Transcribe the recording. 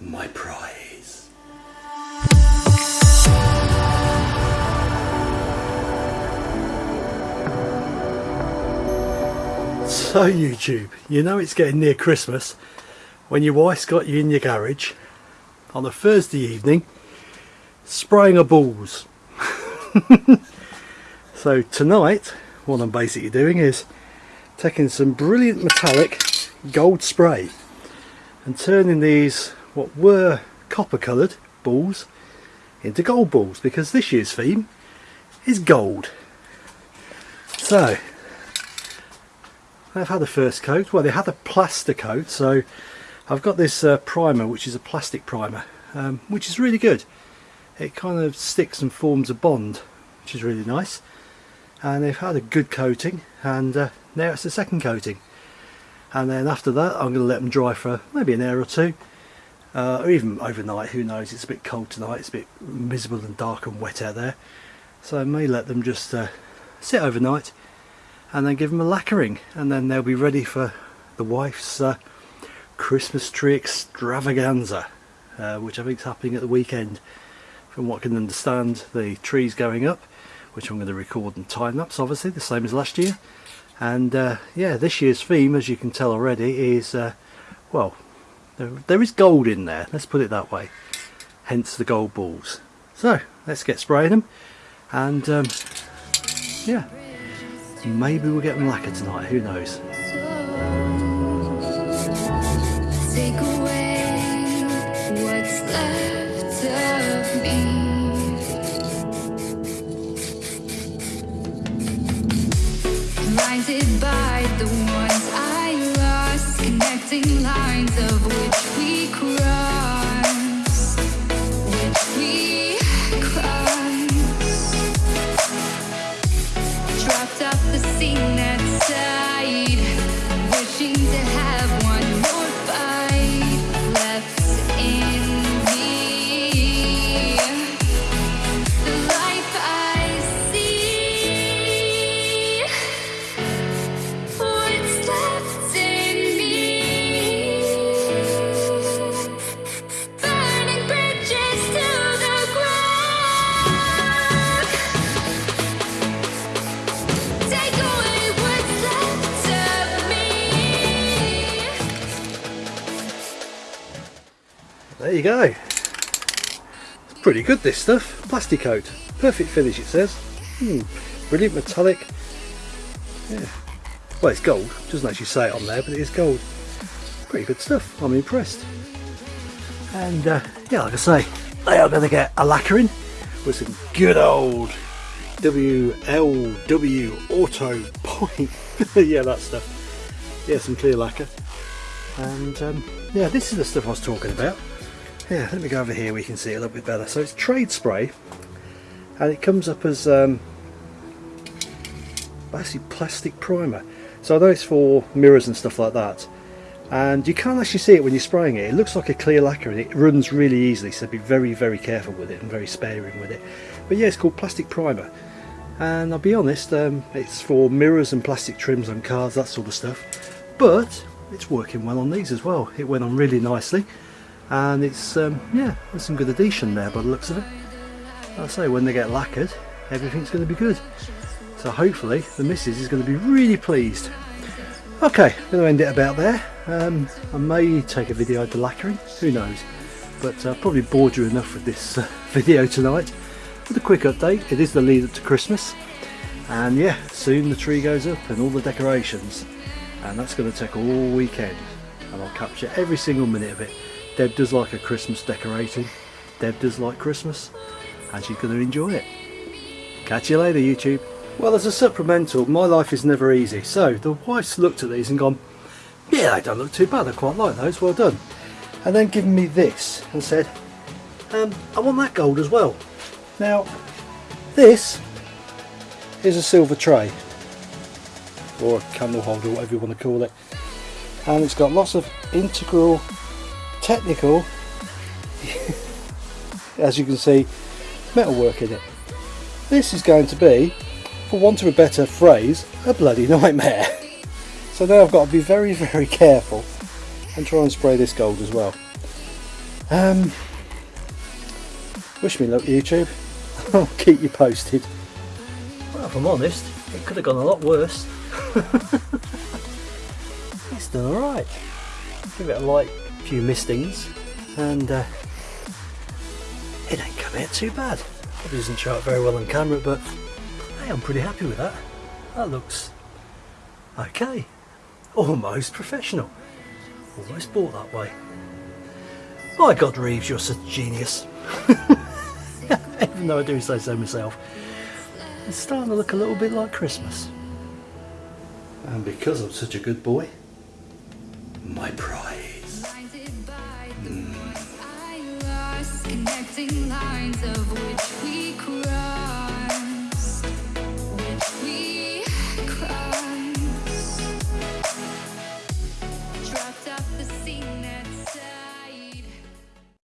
my prize. So YouTube, you know it's getting near Christmas when your wife's got you in your garage on a Thursday evening spraying a balls. so tonight what I'm basically doing is taking some brilliant metallic gold spray and turning these what were copper coloured balls into gold balls because this year's theme is gold. So they've had a first coat, well they had a plaster coat so I've got this uh, primer which is a plastic primer um, which is really good. It kind of sticks and forms a bond which is really nice and they've had a good coating and uh, now it's the second coating and then after that I'm going to let them dry for maybe an hour or two uh, or even overnight who knows? It's a bit cold tonight. It's a bit miserable and dark and wet out there. So I may let them just uh, sit overnight and then give them a lacquering. And then they'll be ready for the wife's uh, Christmas tree extravaganza uh, which I think is happening at the weekend. From what I can understand the tree's going up which I'm going to record and time lapse obviously the same as last year. And uh, yeah this year's theme as you can tell already is uh, well there, there is gold in there let's put it that way. Hence the gold balls. So let's get spraying them and um, yeah. Maybe we'll get them lacquered tonight who knows? By the you go. It's pretty good this stuff. Plastic coat. Perfect finish it says. Hmm. Brilliant metallic. Yeah. Well it's gold. Doesn't actually say it on there but it is gold. Pretty good stuff. I'm impressed. And uh, yeah like I say they are going to get a lacquering with some good old WLW Auto Point. yeah that stuff. Yeah some clear lacquer. And um, yeah this is the stuff I was talking about. Yeah, let me go over here we can see it a little bit better. So it's trade spray and it comes up as um, basically plastic primer. So I know it's for mirrors and stuff like that and you can't actually see it when you're spraying it. It looks like a clear lacquer and it runs really easily so be very very careful with it and very sparing with it. But yeah it's called plastic primer and I'll be honest um, it's for mirrors and plastic trims on cars that sort of stuff but it's working well on these as well. It went on really nicely and it's um, yeah there's some good adhesion there by the looks of it. I say when they get lacquered everything's going to be good. So hopefully the missus is going to be really pleased. Okay I'm going to end it about there. Um, I may take a video of the lacquering who knows? But I uh, probably bored you enough with this uh, video tonight. With a quick update it is the lead up to Christmas. And yeah soon the tree goes up and all the decorations. And that's going to take all weekend. And I'll capture every single minute of it Deb does like a Christmas decorating. Deb does like Christmas and she's going to enjoy it. Catch you later YouTube. Well as a supplemental my life is never easy so the wife's looked at these and gone yeah they don't look too bad I quite like those well done. And then given me this and said um, I want that gold as well. Now this is a silver tray or a candle holder whatever you want to call it and it's got lots of integral technical as you can see metalwork in it this is going to be for want of a better phrase a bloody nightmare so now I've got to be very very careful and try and spray this gold as well Um, wish me luck, YouTube. I'll keep you posted. Well, if I'm honest, it could have gone a lot worse. it's done alright. Give it a light few mistings and uh, it ain't come out too bad. Probably doesn't show up very well on camera, but hey, I'm pretty happy with that. That looks okay. Almost professional. Almost bought that way. My God, Reeves, you're such a genius. Even though I do say so myself. It's starting to look a little bit like Christmas. And because I'm such a good boy, my prize. lines of which we cry.